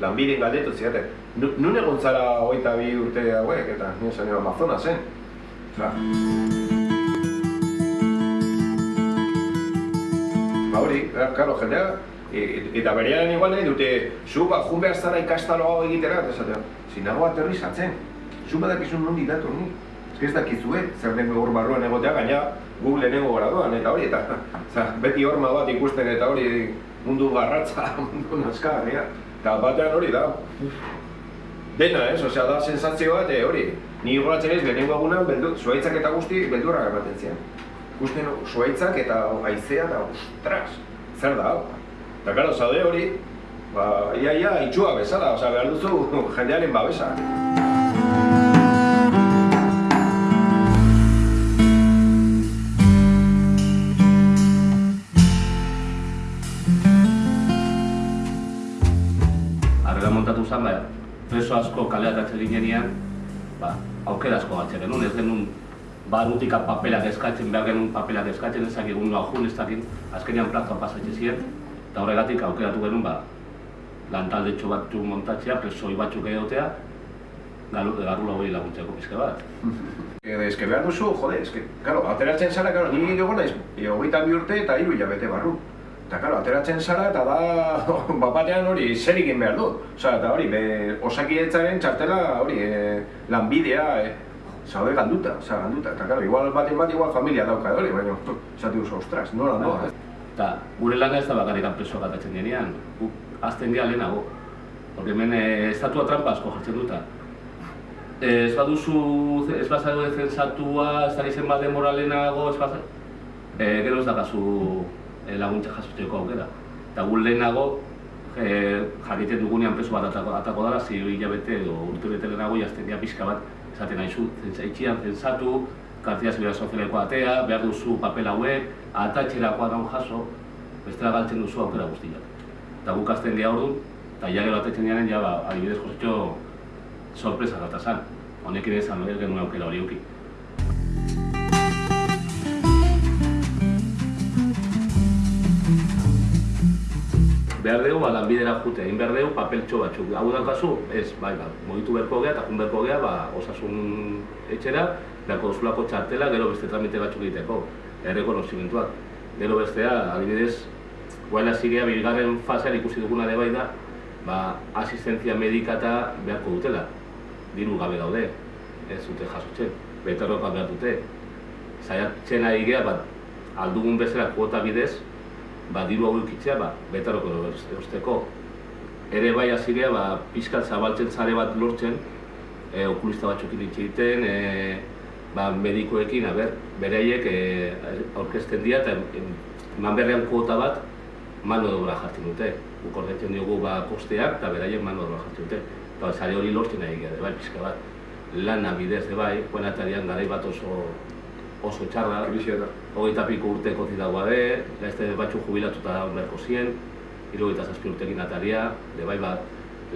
lanbidin galdetu ziaten. Nun egon zara hogeita bi urte hauek, eta nire zen Amazonasen. Osea, Ba hori, eh, claro, jendea, e, e- eta berean igual nahi dute, zu ba, jun behar zara ikastalo hau egitera, eta esatea, zinago aterrizatzen, zu badakizun nondi dator ni. Ez dakizue, zer den hor barruan egotea, gaina gu lehenengo graduan, eta hori, eta za, beti horma bat ikusten eta hori mundu garratza, mundu naskarria. Eta batean hori da. Dena, ez? Osea, da sensazio bat, eh, hori. Ni goratzen ez, lehenengo egunan, zuaitzak eta guzti, beldurra ematen zian. Ikusten zuaitzak eta haizea da, ostras, zer da hau? Eta karo, zaude hori, ba, ia, ia, itxua bezala, osea, behar duzu jendearen babesa. Arrela montatu zen, ba, preso asko kaleatatze ginenean, ba, aukera asko batxe genuen, ez genuen barutik papelak eskatzen, behar genuen papelak eskatzen, ez dakik noa jun, ez dakik, azkenean plazua pasatxe ziren, eta horregatik aukeratu genuen, ba, lantalde txo bat montatzea, presoi batzuk egotea, garrula hori laguntzeko pizke bat. Eh, Ez que behar duzu, jode, ez que, claro, ateratzen zara, claro, ni egon naiz, e, hogeita bi urte eta hiru hilabete barru. Eta, claro, ateratzen zara eta da, bapatean hori zer egin behar du. Osea, eta hori, be, osakidetzaren txartela, hori, e, lanbidea, e, zaude galduta, osea, galduta. Eta, claro, igual baten bat, igual familia dauka hori, baina, esatu duzu, ostras, nola noa, eh? Eta gure lana ez da bakarrik presoak atatzen denean, guk azten geha lehenago. Porque hemen eh, estatua trampa asko jartzen duta. Eh, ez baduzu, ez bazago defensatua, ez da izen bat demora lehenago, ez bazago... Eh, gero ez dakazu eh, laguntza jasoteko aukera. Eta gu lehenago, eh, jakiten dugunean preso bat atako, atako dara, zi hilabete edo urte bete lehenago, jazten pixka bat, esaten nahizu, itxian zensatu, kartia zibera sozialeko atea, behar duzu papel hauek, atatxerakoa daun jaso, bestela galtzen duzu aukera guztiak. Eta guk azten dira orduan, eta ja gero atetzen diaren, ja, ba, adibidez jositxo, sorpresa gata zan. Honekin ezan, ez genuen aukera hori uki. Behar dugu, ba, lanbidera jute, egin behar dugu papeltxo batzuk. Hau daukazu, ez, bai, ba, mugitu beharko gea eta jun gea, ba, osasun etxera, beharko duzulako txartela, gero beste tramite batzuk egiteko, errekonozimentuak. Gero bestea, adibidez, guain hasi gea, bigarren fasean ikusi duguna de bai da, ba, asistentzia medika eta beharko dutela. Diru gabe daude, ez dute jasotzen, beterrokoa behar dute. Zaiatzen ari gea, ba, aldugun bezala kuota bidez, ba, diru hau ikitzea, ba, betaroko eusteko. Ere bai hasi gea, ba, pixkat zabaltzen zare bat lortzen, e, okulista batzuk egiten, e, ba, medikoekin, a ber, beraiek e, aurkezten dira eta em, eman berrean kuota bat mano dobra jartzen dute. Guk ordaintzen diogu ba, kosteak eta beraiek mano dobra jartzen dute. Eta zare hori lortzen gea, de bai, pixka bat. Lana bidez, de bai, buenatarian garai bat oso oso txarra, Krisia da. hogeita piko urteko zidagoa be, gaizte batzu jubilatuta da beharko zien, hirurogeita zazpi urtekin ataria, de bai bat,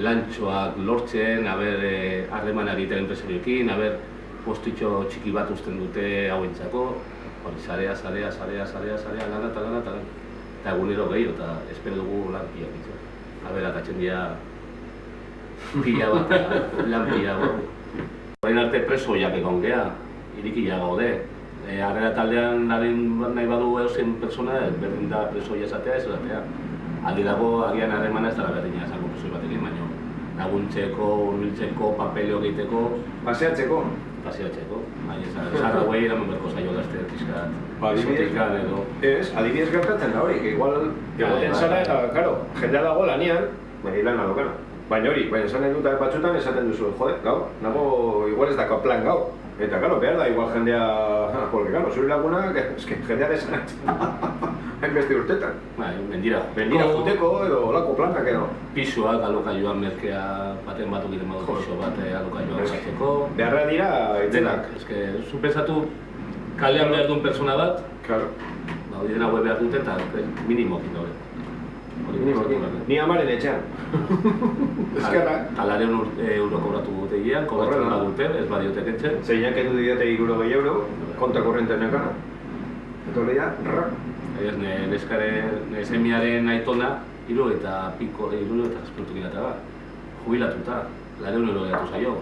lantxoak lortzen, haber eh, harremana egiten enpresarioekin, haber postitxo txiki bat uzten dute hauentzako, hori zarea, zarea, zarea, zarea, zarea, lana eta lana eta lana. Eta egunero gehiago, eta espero dugu lan pila bitzen. Haber, atatzen dira pila bat, lan pila bat. Orain arte preso jak egon geha, irikia gaude. E, harrera taldean narin nahi badu eusen persona, berdin da preso jasatea ez esatea. Aldi dago, agian harremana ez dara berdina esango preso batekin, baina laguntzeko, hurbiltzeko, papeleo egiteko, Paseatzeko. paseatzeko. Baina ez zarra guai eraman berko zailo gazte pixkat, Ba, adibidez, edo. Ez, adibidez gertatzen da hori, que igual egoten bai, zara eta, karo, jendea dago lanian, nahi lana dokana. Baina hori, baina esan dut batzutan esaten duzu, jode, gau, nago igual ez dako plan gau. Eta, karo, behar da, igual jendea, porque, karo, zure lagunak, es que jendea desanatzen. Hainbeste urtetan. Bai, mendira. Bendira juteko edo olako planak edo. Pisoak alokaioan merkea baten batu gire modu piso bat eh, alokaioan zatzeko. Beharra dira, Denak, itzenak. eske, zu pensatu kalean behar duen persona bat, Claro, ba, hori dena web behar dute eta eh, minimokin daude. Ni amaren etxean. Ezkerra. Talareun ur- e, euro kobratu dute gian, kobratzen Horrela. badute, ez badiote kentzen. Zeinak edu didate iruro gehi euro, konta korrenten nekana. Eta hori da, ra. Ez, ne, neskare, ne semiaren aitona, hiru eta piko, hiru eta zazpiltu gilata ba. jubilatuta, lareun euro gehiatu zaio.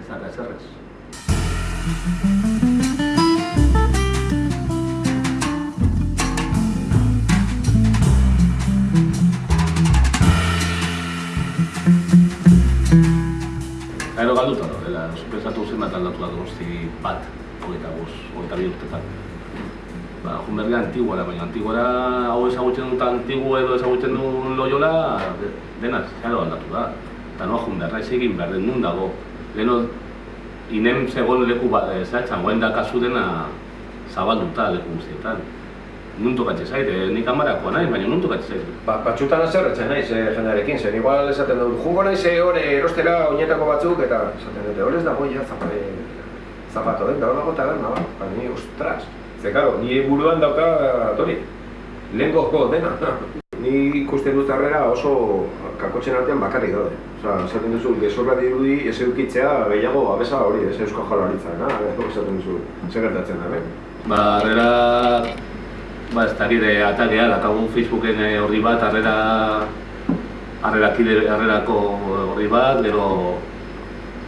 Ez da, ezerrez. Galduta dela, pensatu zen bat aldatu da donosti bat, hogeita bost, hogeita bi urtetan. Ba, Junberga antiguara, baina antiguara hau ezagutzen dut antigu edo ezagutzen duen loiola, de- denaz, gero aldatu da. Eta noa Junberga ez egin behar den nun dago. Leheno, inem zegoen leku bat, ez da, txangoen da kasu dena zabalduta leku guztietan. Nun tokatze zaite, nik amarakoa nahi, baina nun tokatze zaite. Ba, batxutan azerretzen naiz eh, jendarekin, zen igual esaten dut, jungo naiz eh, hor eh, erostera oinetako batzuk, eta esaten dute, hor ez dago ja zapare, zapato den, da hor dago taberna, ba, ba, ni, ostras. Ze, karo, ni buruan dauka, tori, lehen gozko dena. Ni ikusten dut harrera oso kakotzen artean bakarrik daude. Osa, esaten duzu, gezorra dirudi ez eukitzea gehiago abesa hori, ez eusko jalaritza, na? Esaten duzu, zer gertatzen da, ben? Ba, harrera, ba, ez dakit, eh, atakea, dakagu Facebooken eh, horri bat, harrera, harrera kide, harrerako horri bat, gero,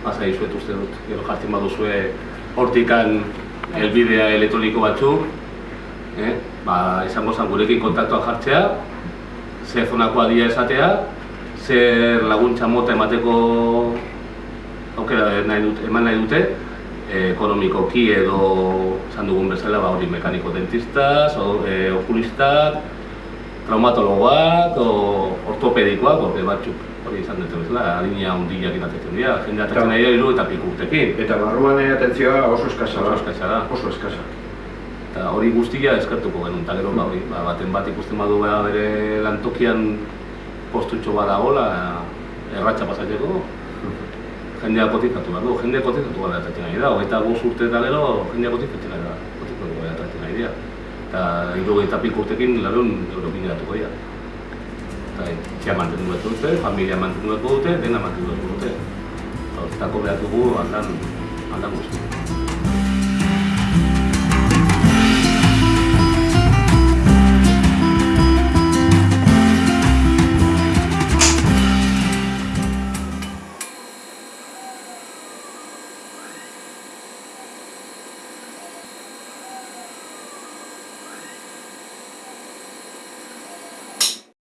pasa izuet uste dut, gero jartzen baduzue hortikan elbidea elektroniko batzuk, eh? ba, izango zen gurekin kontaktuak jartzea, ze zonako adia esatea, zer laguntza mota emateko aukera nahi dut, eman nahi dute, eh, ekonomikoki edo esan dugun bezala ba, hori mekaniko dentistas, o, eh, okulistak, traumatologoak, o ortopedikoak, porque batzuk hori izan dute bezala, adina hundiak iratetzen dira, jende atetzen nahi da hiru eta piku urtekin. Eta barruan eh, atentzioa oso eskasa da. Oso eskasa da. Oso eskasa. Eta hori guztia eskertuko genuen, eta gero ba, hori, ba, baten bat ikusten badu ba, bere lantokian postutxo bat dagoela, erratxa pasatzeko, jendea kotizatu behar du, jendea kotizatu gara atatzen nahi da, hogeita bost urte eta gero jendea kotizatu gara kotizatu gara atatzen nahi dira. Eta hirurogeita piko urtekin lareun eurokin geratuko dira. Eta etxea mantendu behar dute, familia mantendu behar dute, dena mantendu behar dute. Eta horretako behar dugu aldan, aldan guzti.